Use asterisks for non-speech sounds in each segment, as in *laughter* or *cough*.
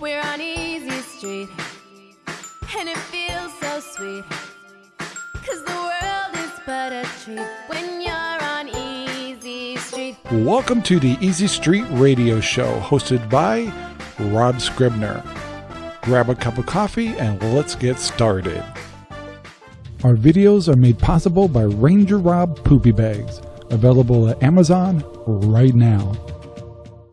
We're on Easy Street, and it feels so sweet. Cause the world is but a treat when you're on Easy Street. Welcome to the Easy Street Radio Show, hosted by Rob Scribner. Grab a cup of coffee and let's get started. Our videos are made possible by Ranger Rob Poopy Bags, available at Amazon right now.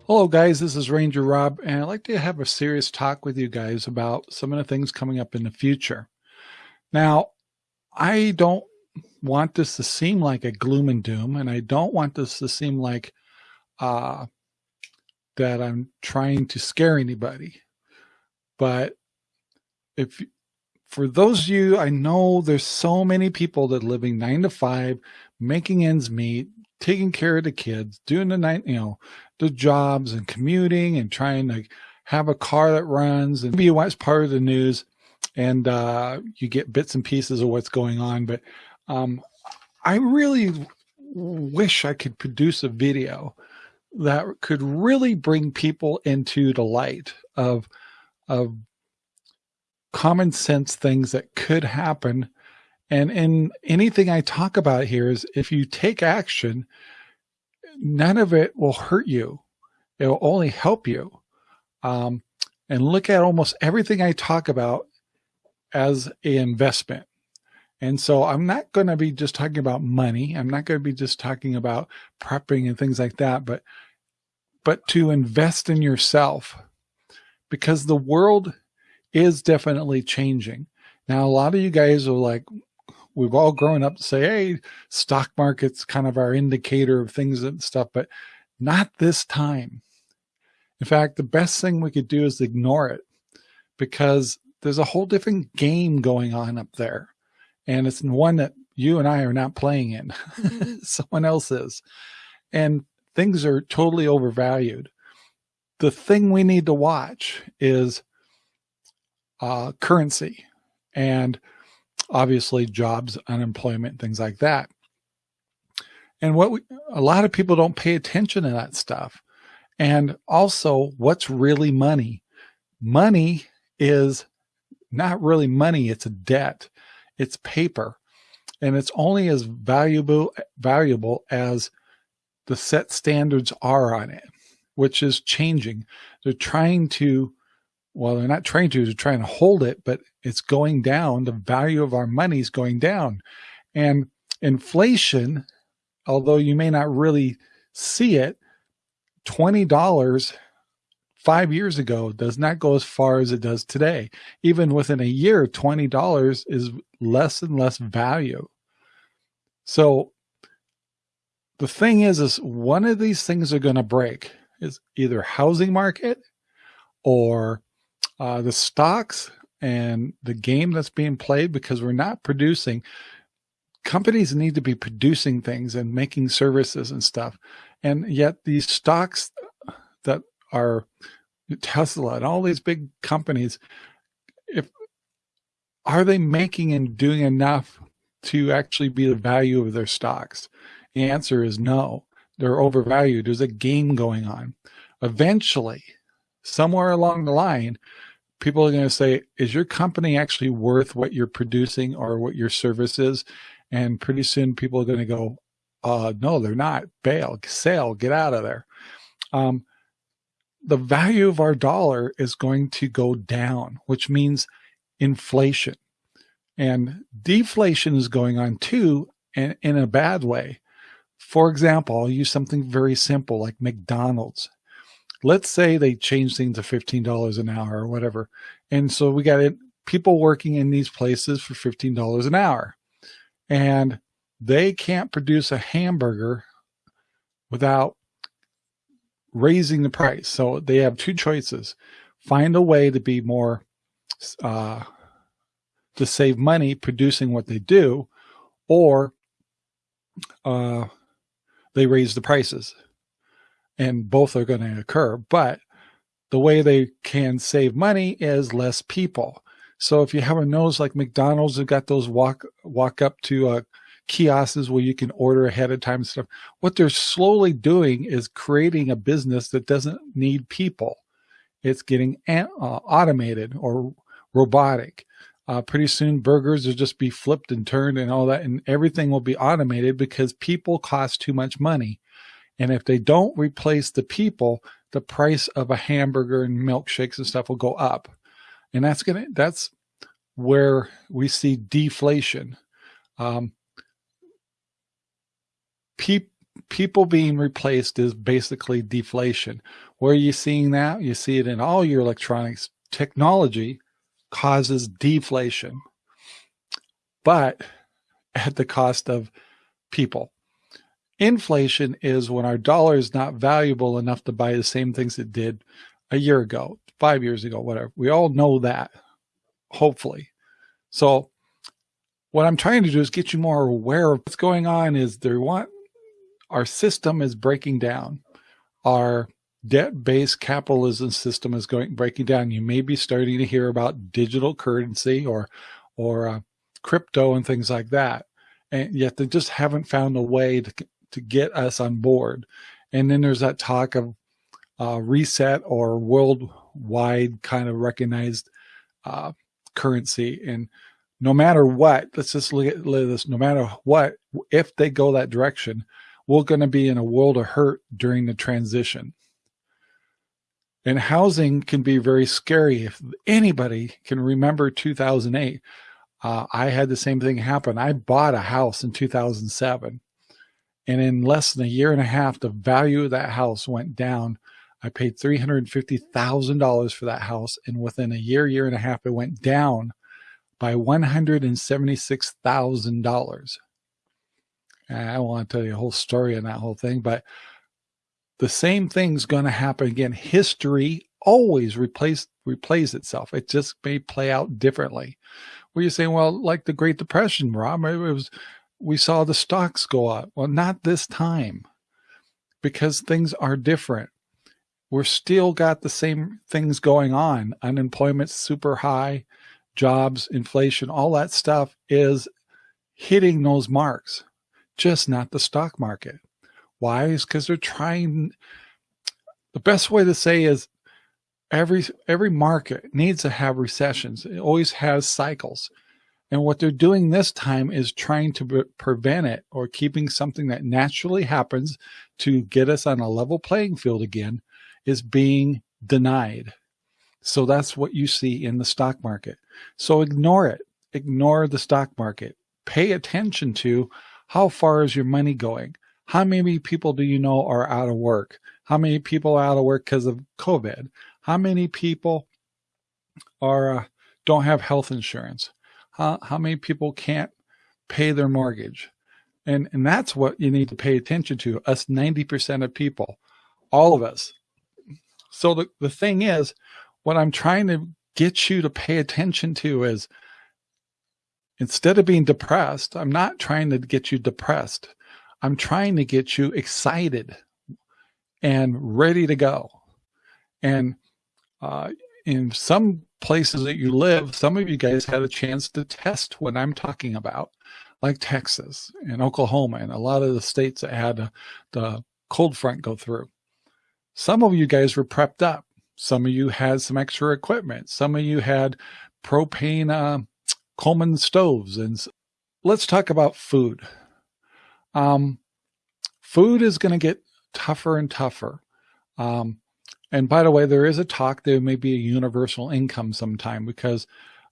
Hello guys, this is Ranger Rob, and I'd like to have a serious talk with you guys about some of the things coming up in the future. Now, I don't want this to seem like a gloom and doom, and I don't want this to seem like uh, that I'm trying to scare anybody. But if for those of you, I know there's so many people that living nine to five, making ends meet, taking care of the kids, doing the night, you know, the jobs and commuting and trying to have a car that runs and maybe you watch part of the news and uh, you get bits and pieces of what's going on. But um, I really wish I could produce a video that could really bring people into the light of, of common sense things that could happen. And in anything I talk about here is if you take action, none of it will hurt you. It will only help you. Um, and look at almost everything I talk about as an investment. And so I'm not going to be just talking about money. I'm not going to be just talking about prepping and things like that, but, but to invest in yourself because the world is definitely changing. Now, a lot of you guys are like, we've all grown up to say, hey, stock market's kind of our indicator of things and stuff, but not this time. In fact, the best thing we could do is ignore it because there's a whole different game going on up there. And it's one that you and I are not playing in. *laughs* Someone else is. And things are totally overvalued. The thing we need to watch is uh, currency and obviously jobs, unemployment, things like that. And what we, a lot of people don't pay attention to that stuff. And also what's really money? Money is not really money. It's a debt. It's paper and it's only as valuable, valuable as the set standards are on it, which is changing. They're trying to well, they're not trying to, they're trying to hold it, but it's going down. The value of our money is going down. And inflation, although you may not really see it, $20 five years ago does not go as far as it does today. Even within a year, $20 is less and less value. So the thing is, is one of these things are going to break is either housing market or uh, the stocks and the game that's being played because we're not producing. Companies need to be producing things and making services and stuff. And yet these stocks that are tesla and all these big companies if are they making and doing enough to actually be the value of their stocks? The answer is no. They're overvalued. There's a game going on. Eventually somewhere along the line people are going to say, is your company actually worth what you're producing or what your service is? And pretty soon people are going to go, uh, no, they're not. Bail, sell, get out of there. Um, the value of our dollar is going to go down, which means inflation. And deflation is going on too, and in a bad way. For example, I'll use something very simple like McDonald's let's say they change things to $15 an hour or whatever. And so we got people working in these places for $15 an hour and they can't produce a hamburger without raising the price. So they have two choices, find a way to be more, uh, to save money producing what they do, or, uh, they raise the prices and both are going to occur. But the way they can save money is less people. So if you have a nose like McDonald's, have got those walk walk up to uh, kiosks where you can order ahead of time and stuff. What they're slowly doing is creating a business that doesn't need people. it's getting uh, automated or robotic. Uh, pretty soon burgers will just be flipped and turned and all that and everything will be automated because people cost too much money. And if they don't replace the people, the price of a hamburger and milkshakes and stuff will go up. And that's going to, that's where we see deflation. Um, pe people being replaced is basically deflation. Where are you seeing that? You see it in all your electronics technology causes deflation, but at the cost of people. Inflation is when our dollar is not valuable enough to buy the same things it did a year ago, five years ago, whatever. We all know that, hopefully. So what I'm trying to do is get you more aware of what's going on is there want our system is breaking down. Our debt-based capitalism system is going breaking down. You may be starting to hear about digital currency or or uh, crypto and things like that, and yet they just haven't found a way to to get us on board. And then there's that talk of uh, reset or worldwide kind of recognized uh, currency. And no matter what, let's just look at this. No matter what, if they go that direction, we're going to be in a world of hurt during the transition. And housing can be very scary. If anybody can remember 2008, uh, I had the same thing happen. I bought a house in 2007. And in less than a year and a half, the value of that house went down. I paid $350,000 for that house. And within a year, year and a half, it went down by $176,000. I don't want to tell you a whole story on that whole thing, but the same thing's going to happen again. History always replace, replays itself. It just may play out differently. Where you're saying, well, like the Great Depression, Rob, it was we saw the stocks go up. Well, not this time because things are different. We're still got the same things going on. Unemployment's super high, jobs, inflation, all that stuff is hitting those marks, just not the stock market. Why? Is because they're trying. The best way to say is every every market needs to have recessions. It always has cycles. And what they're doing this time is trying to prevent it or keeping something that naturally happens to get us on a level playing field again is being denied. So that's what you see in the stock market. So ignore it. Ignore the stock market. Pay attention to how far is your money going? How many people do you know are out of work? How many people are out of work because of COVID? How many people are uh, don't have health insurance? How, how many people can't pay their mortgage? And, and that's what you need to pay attention to, us 90% of people, all of us. So the, the thing is, what I'm trying to get you to pay attention to is instead of being depressed, I'm not trying to get you depressed. I'm trying to get you excited and ready to go. And uh, in some places that you live, some of you guys had a chance to test what I'm talking about, like Texas and Oklahoma and a lot of the states that had the cold front go through. Some of you guys were prepped up. Some of you had some extra equipment. Some of you had propane uh, Coleman stoves. And let's talk about food. Um, food is going to get tougher and tougher. Um, and by the way, there is a talk there may be a universal income sometime because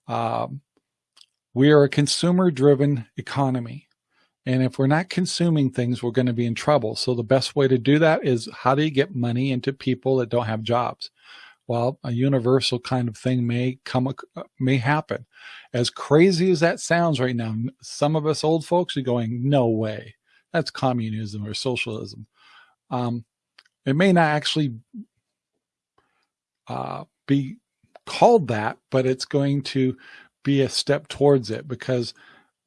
um, we are a consumer driven economy. And if we're not consuming things, we're going to be in trouble. So the best way to do that is how do you get money into people that don't have jobs? Well, a universal kind of thing may come, may happen. As crazy as that sounds right now, some of us old folks are going, no way. That's communism or socialism. Um, it may not actually uh, be called that, but it's going to be a step towards it because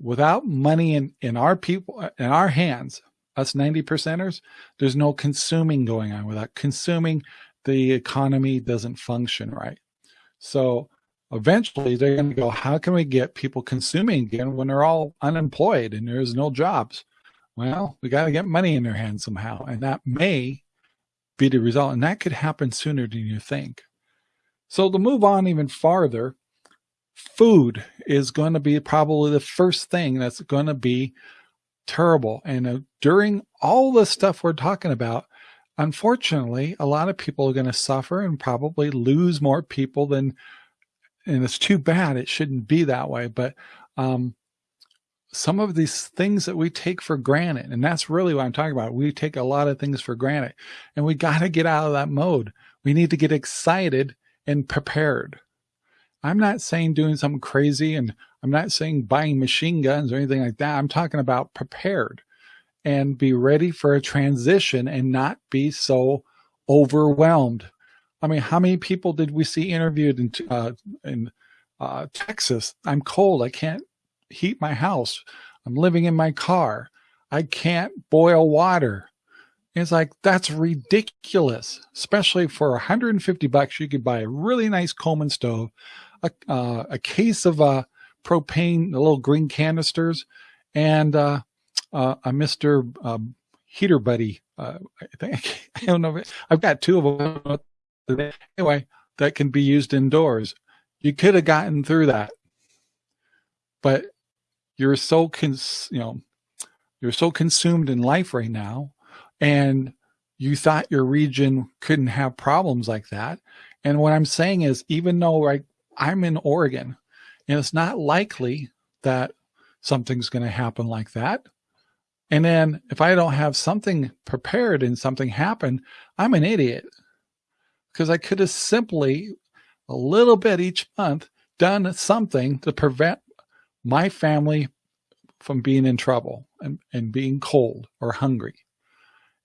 without money in, in our people, in our hands, us 90 percenters, there's no consuming going on. Without consuming, the economy doesn't function right. So eventually they're going to go, how can we get people consuming again when they're all unemployed and there's no jobs? Well, we got to get money in their hands somehow. And that may be the result. And that could happen sooner than you think. So to move on even farther, food is going to be probably the first thing that's going to be terrible. And uh, during all the stuff we're talking about, unfortunately, a lot of people are going to suffer and probably lose more people than, and it's too bad. It shouldn't be that way. But um, some of these things that we take for granted, and that's really what I'm talking about. We take a lot of things for granted and we got to get out of that mode. We need to get excited and prepared. I'm not saying doing something crazy and I'm not saying buying machine guns or anything like that. I'm talking about prepared and be ready for a transition and not be so overwhelmed. I mean, how many people did we see interviewed in, uh, in uh, Texas? I'm cold. I can't heat my house. I'm living in my car. I can't boil water. It's like, that's ridiculous, especially for 150 bucks. You could buy a really nice Coleman stove, a, uh, a case of uh, propane, the little green canisters, and uh, uh, a Mr. Um, heater Buddy. Uh, I think, *laughs* I don't know. I've got two of them. Anyway, that can be used indoors. You could have gotten through that, but you're so cons, you know, you're so consumed in life right now and you thought your region couldn't have problems like that. And what I'm saying is, even though I'm in Oregon and it's not likely that something's going to happen like that. And then if I don't have something prepared and something happen, I'm an idiot because I could have simply a little bit each month done something to prevent my family from being in trouble and, and being cold or hungry.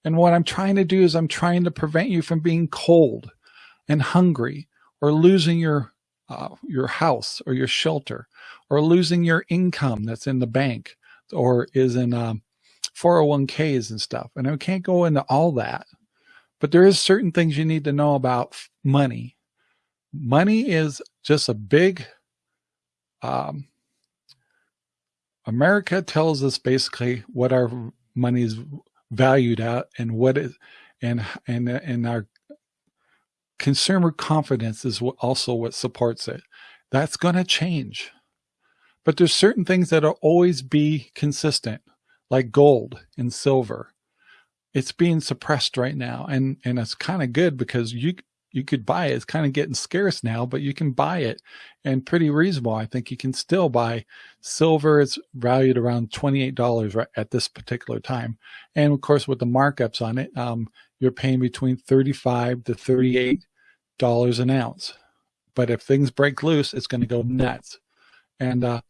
And what I'm trying to do is I'm trying to prevent you from being cold and hungry or losing your uh, your house or your shelter or losing your income that's in the bank or is in um, 401ks and stuff. And I can't go into all that, but there is certain things you need to know about money. Money is just a big, um, America tells us basically what our money is valued at and what is and and and our consumer confidence is also what supports it. That's going to change. But there's certain things that'll always be consistent, like gold and silver. It's being suppressed right now. And, and it's kind of good because you, you could buy it. It's kind of getting scarce now, but you can buy it and pretty reasonable. I think you can still buy silver. It's valued around $28 right at this particular time. And of course, with the markups on it, um, you're paying between 35 to 38 dollars an ounce. But if things break loose, it's going to go nuts. And uh,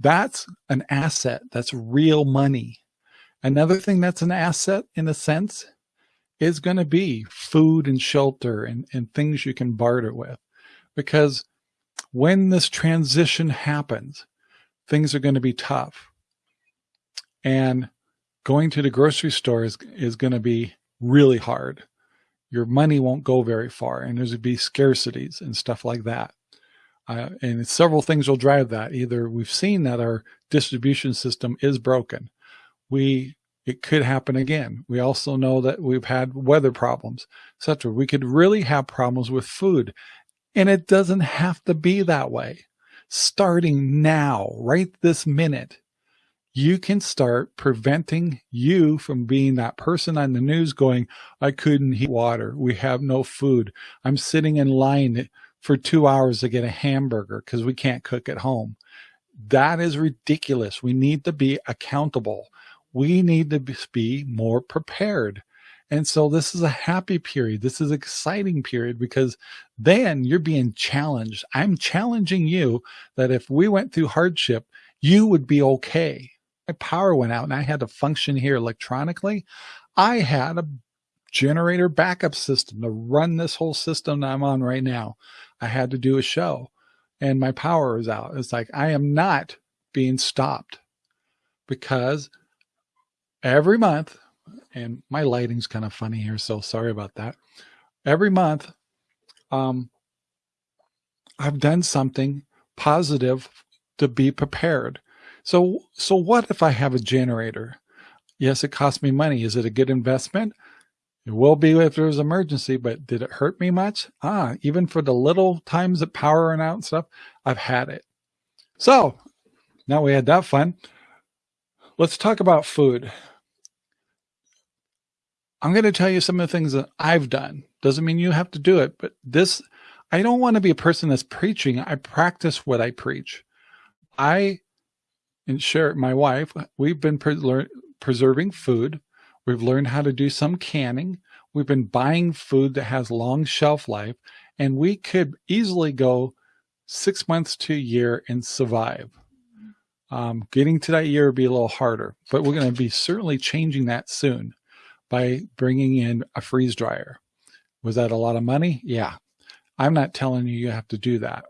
that's an asset. That's real money. Another thing that's an asset in a sense is going to be food and shelter and, and things you can barter with. Because when this transition happens, things are going to be tough. And going to the grocery store is, is going to be really hard. Your money won't go very far and there's going to be scarcities and stuff like that. Uh, and several things will drive that. Either we've seen that our distribution system is broken. We it could happen again. We also know that we've had weather problems, etc. We could really have problems with food, and it doesn't have to be that way. Starting now, right this minute, you can start preventing you from being that person on the news going, I couldn't heat water. We have no food. I'm sitting in line for two hours to get a hamburger because we can't cook at home. That is ridiculous. We need to be accountable. We need to be more prepared. And so this is a happy period. This is exciting period because then you're being challenged. I'm challenging you that if we went through hardship, you would be okay my power went out and I had to function here electronically, I had a generator backup system to run this whole system that I'm on right now. I had to do a show and my power is out. It's like I am not being stopped because every month, and my lighting's kind of funny here, so sorry about that. Every month, um, I've done something positive to be prepared. So, so what if I have a generator? Yes, it costs me money. Is it a good investment? It will be if there's emergency, but did it hurt me much? Ah, even for the little times that power went out and stuff, I've had it. So now we had that fun. Let's talk about food. I'm going to tell you some of the things that I've done. Doesn't mean you have to do it, but this, I don't want to be a person that's preaching. I practice what I preach. I and Sherry my wife, we've been pre preserving food. We've learned how to do some canning. We've been buying food that has long shelf life, and we could easily go six months to a year and survive. Um, getting to that year would be a little harder, but we're going to be certainly changing that soon by bringing in a freeze dryer. Was that a lot of money? Yeah. I'm not telling you you have to do that,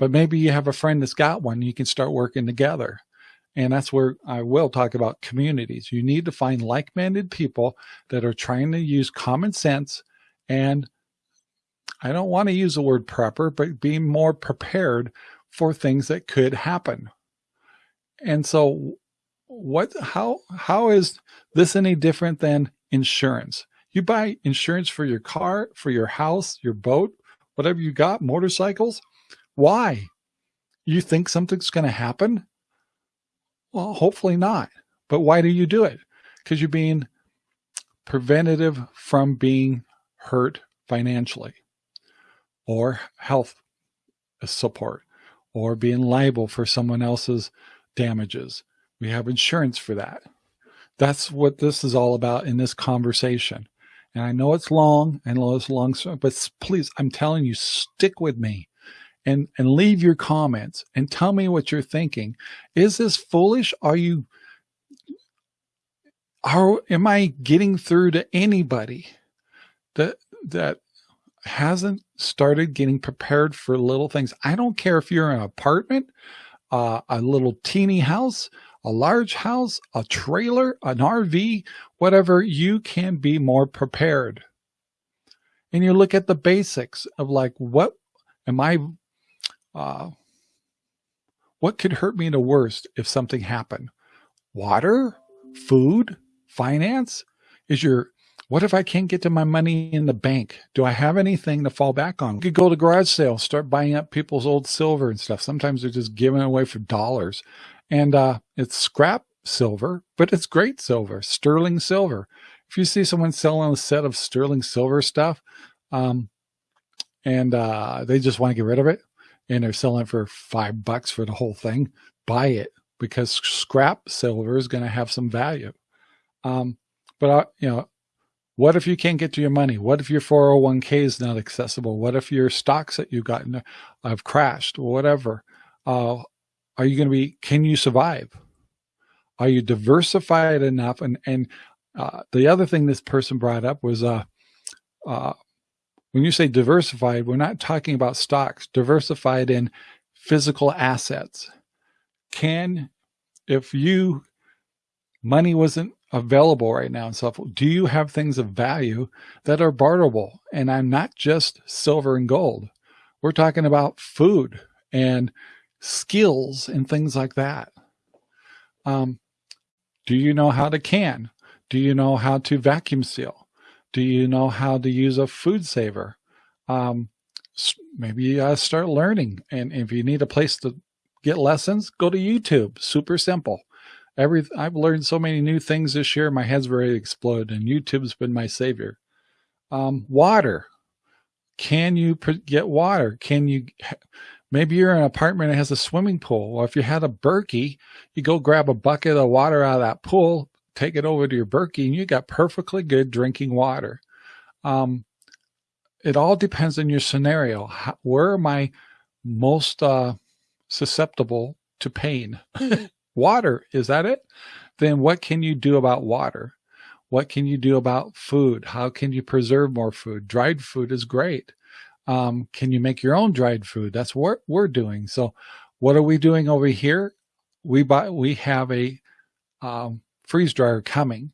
but maybe you have a friend that's got one. You can start working together. And that's where I will talk about communities. You need to find like-minded people that are trying to use common sense and I don't want to use the word prepper, but be more prepared for things that could happen. And so what, how, how is this any different than insurance? You buy insurance for your car, for your house, your boat, whatever you got, motorcycles. Why? You think something's going to happen? Well, hopefully not. But why do you do it? Because you're being preventative from being hurt financially or health support or being liable for someone else's damages. We have insurance for that. That's what this is all about in this conversation. And I know it's long and it's long, but please, I'm telling you, stick with me and, and leave your comments and tell me what you're thinking. Is this foolish? Are you, are, am I getting through to anybody that, that hasn't started getting prepared for little things? I don't care if you're in an apartment, uh, a little teeny house, a large house, a trailer, an RV, whatever, you can be more prepared. And you look at the basics of like, what am I, uh, what could hurt me the worst if something happened? Water, food, finance? Is your what if I can't get to my money in the bank? Do I have anything to fall back on? You could go to garage sales, start buying up people's old silver and stuff. Sometimes they're just giving away for dollars. And uh, it's scrap silver, but it's great silver, sterling silver. If you see someone selling a set of sterling silver stuff, um, and uh, they just want to get rid of it, and they're selling it for five bucks for the whole thing, buy it because scrap silver is going to have some value. Um, but uh, you know, what if you can't get to your money? What if your 401k is not accessible? What if your stocks that you've gotten have crashed whatever? Uh, are you going to be, can you survive? Are you diversified enough? And, and uh, the other thing this person brought up was, uh, uh, when you say diversified, we're not talking about stocks, diversified in physical assets. Can, if you, money wasn't available right now and stuff. Do you have things of value that are barterable? And I'm not just silver and gold. We're talking about food and skills and things like that. Um, do you know how to can? Do you know how to vacuum seal? Do you know how to use a food saver? Um, maybe uh, start learning. And if you need a place to get lessons, go to YouTube. Super simple every I've learned so many new things this year. My head's ready to explode, and YouTube's been my savior. Um, water. Can you get water? Can you? Maybe you're in an apartment that has a swimming pool. Or if you had a Berkey, you go grab a bucket of water out of that pool, take it over to your Berkey, and you got perfectly good drinking water. Um, it all depends on your scenario. How, where am I most uh, susceptible to pain? *laughs* water. Is that it? Then what can you do about water? What can you do about food? How can you preserve more food? Dried food is great. Um, can you make your own dried food? That's what we're doing. So what are we doing over here? We buy, we have a um, freeze dryer coming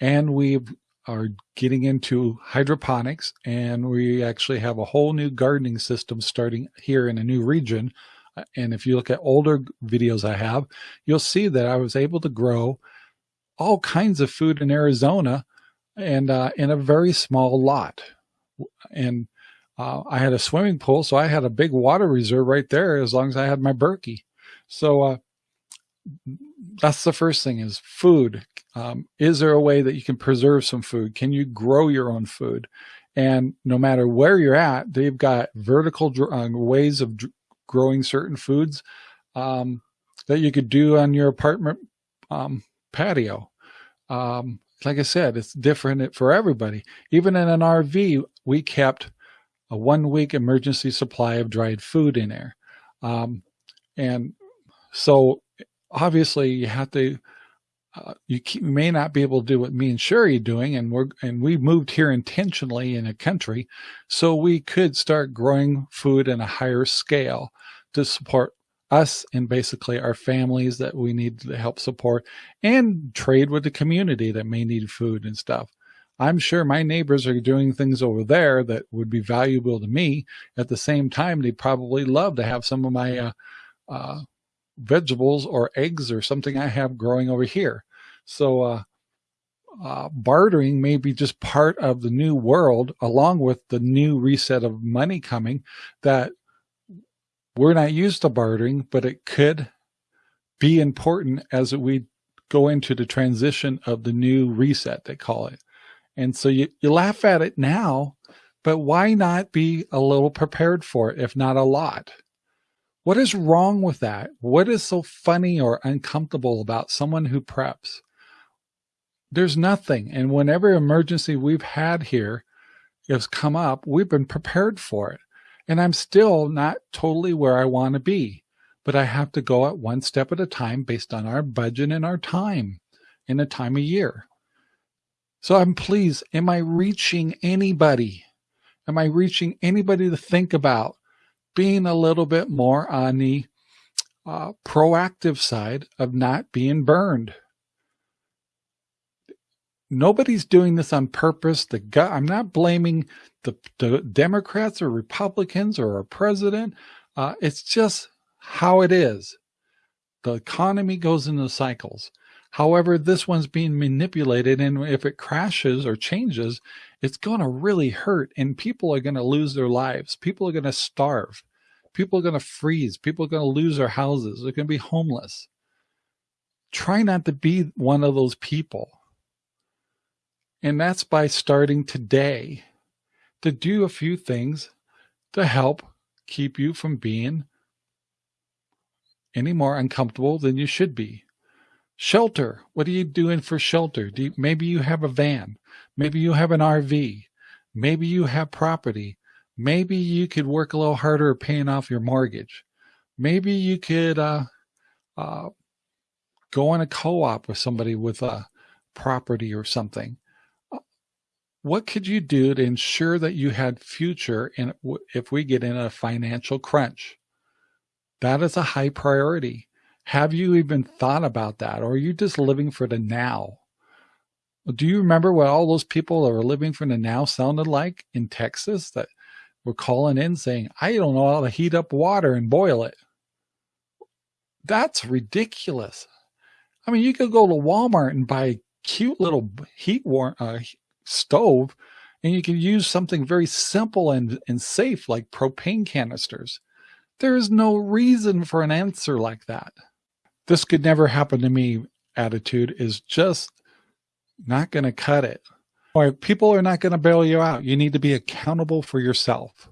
and we are getting into hydroponics and we actually have a whole new gardening system starting here in a new region and if you look at older videos I have, you'll see that I was able to grow all kinds of food in Arizona and uh, in a very small lot. And uh, I had a swimming pool, so I had a big water reserve right there as long as I had my Berkey. So uh, that's the first thing is food. Um, is there a way that you can preserve some food? Can you grow your own food? And no matter where you're at, they've got vertical uh, ways of growing certain foods um, that you could do on your apartment um, patio. Um, like I said, it's different for everybody. Even in an RV, we kept a one week emergency supply of dried food in there. Um, and so obviously you have to, uh, you may not be able to do what me and Sherry are doing. And we're, and we moved here intentionally in a country so we could start growing food in a higher scale to support us and basically our families that we need to help support and trade with the community that may need food and stuff. I'm sure my neighbors are doing things over there that would be valuable to me. At the same time, they probably love to have some of my uh, uh, vegetables or eggs or something I have growing over here. So uh, uh, bartering may be just part of the new world along with the new reset of money coming that we're not used to bartering, but it could be important as we go into the transition of the new reset, they call it. And so you, you laugh at it now, but why not be a little prepared for it, if not a lot? What is wrong with that? What is so funny or uncomfortable about someone who preps? There's nothing. And whenever emergency we've had here has come up, we've been prepared for it. And I'm still not totally where I want to be, but I have to go at one step at a time based on our budget and our time in a time of year. So I'm pleased. Am I reaching anybody? Am I reaching anybody to think about being a little bit more on the uh, proactive side of not being burned? Nobody's doing this on purpose. The I'm not blaming the, the Democrats or Republicans or our president. Uh, it's just how it is. The economy goes into cycles. However, this one's being manipulated and if it crashes or changes, it's going to really hurt and people are going to lose their lives. People are going to starve. People are going to freeze. People are going to lose their houses. They're going to be homeless. Try not to be one of those people. And that's by starting today to do a few things to help keep you from being any more uncomfortable than you should be. Shelter. What are you doing for shelter? Do you, maybe you have a van. Maybe you have an RV. Maybe you have property. Maybe you could work a little harder paying off your mortgage. Maybe you could uh, uh, go in a co-op with somebody with a property or something what could you do to ensure that you had future in if we get in a financial crunch? That is a high priority. Have you even thought about that? Or are you just living for the now? Do you remember what all those people that were living for the now sounded like in Texas that were calling in saying, I don't know how to heat up water and boil it? That's ridiculous. I mean, you could go to Walmart and buy a cute little heat war uh, stove and you can use something very simple and, and safe like propane canisters. There is no reason for an answer like that. This could never happen to me attitude is just not going to cut it. Or people are not going to bail you out. You need to be accountable for yourself.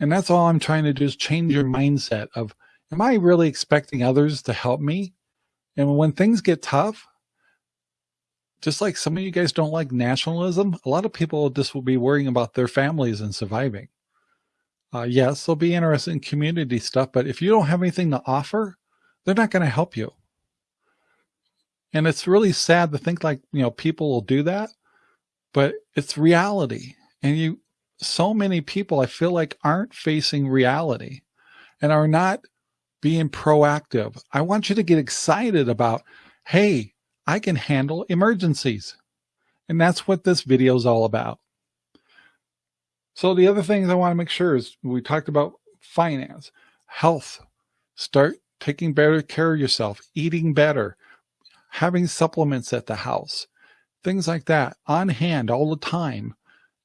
And that's all I'm trying to do is change your mindset of, am I really expecting others to help me? And when things get tough, just like some of you guys don't like nationalism, a lot of people just will be worrying about their families and surviving. Uh, yes, they'll be interested in community stuff, but if you don't have anything to offer, they're not going to help you. And it's really sad to think like, you know, people will do that, but it's reality. And you, so many people I feel like aren't facing reality and are not being proactive. I want you to get excited about, hey, I can handle emergencies. And that's what this video is all about. So the other things I want to make sure is we talked about finance, health, start taking better care of yourself, eating better, having supplements at the house, things like that on hand all the time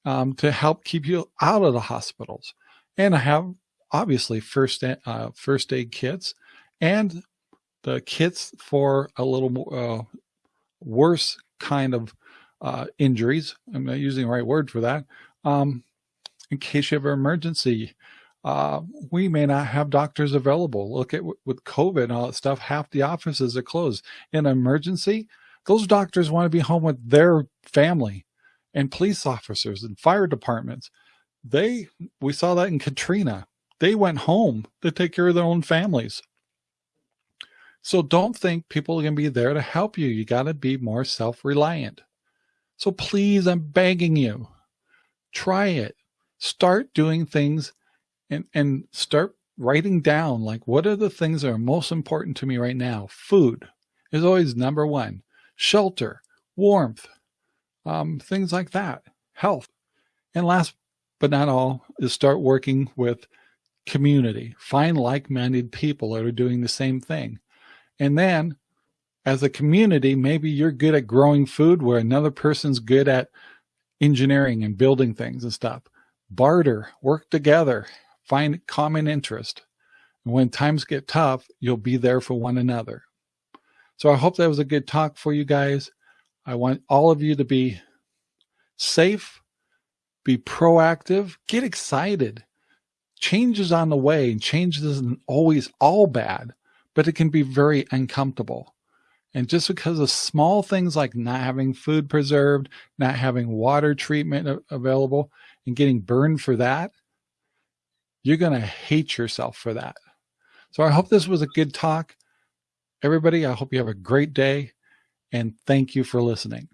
um, to help keep you out of the hospitals. And I have obviously first uh, first aid kits and the kits for a little uh, worse kind of uh, injuries. I'm not using the right word for that. Um, in case you have an emergency, uh, we may not have doctors available. Look at with COVID and all that stuff, half the offices are closed. In emergency, those doctors want to be home with their family and police officers and fire departments. They, we saw that in Katrina. They went home to take care of their own families. So don't think people are going to be there to help you. You got to be more self-reliant. So please, I'm begging you, try it. Start doing things and, and start writing down like what are the things that are most important to me right now? Food is always number one. Shelter, warmth, um, things like that, health. And last but not all is start working with community. Find like-minded people that are doing the same thing. And then as a community, maybe you're good at growing food where another person's good at engineering and building things and stuff. Barter, work together, find common interest. And when times get tough, you'll be there for one another. So I hope that was a good talk for you guys. I want all of you to be safe, be proactive, get excited. Change is on the way and change isn't always all bad, but it can be very uncomfortable. And just because of small things like not having food preserved, not having water treatment available, and getting burned for that, you're going to hate yourself for that. So I hope this was a good talk. Everybody, I hope you have a great day, and thank you for listening.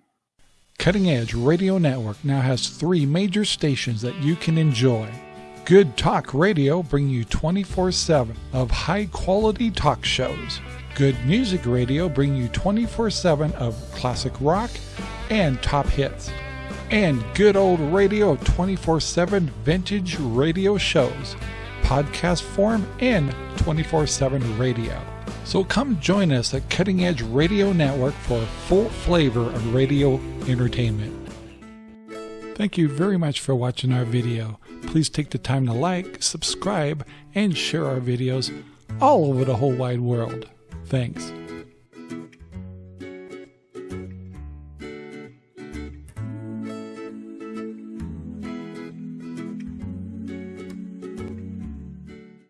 Cutting Edge Radio Network now has three major stations that you can enjoy. Good Talk Radio bring you 24-7 of high-quality talk shows. Good Music Radio bring you 24-7 of classic rock and top hits. And Good Old Radio 24-7 vintage radio shows, podcast form and 24-7 radio. So come join us at Cutting Edge Radio Network for a full flavor of radio entertainment. Thank you very much for watching our video. Please take the time to like, subscribe, and share our videos all over the whole wide world. Thanks.